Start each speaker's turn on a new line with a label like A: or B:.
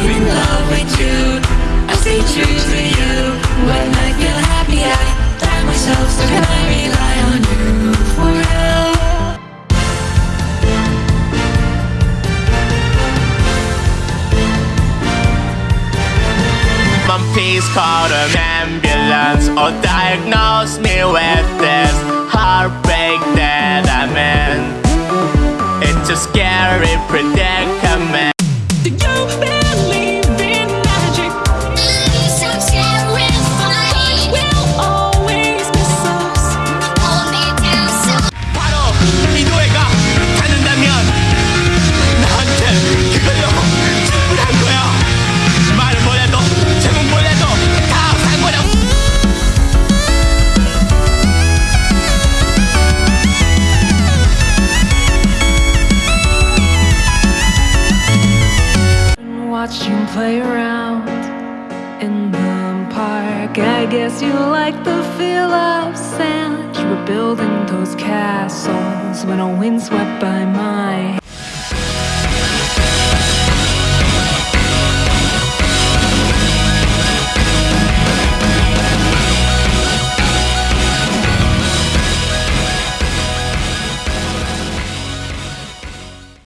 A: I'm in love with you. I stay true to you. When I feel happy I die myself So can I rely on you for real?
B: Please call an ambulance. Or diagnose me with this heartbreak that I'm in. It's a scary predicament.
A: play around in the park. I guess you like the feel of sand. You were building those castles When a wind swept by my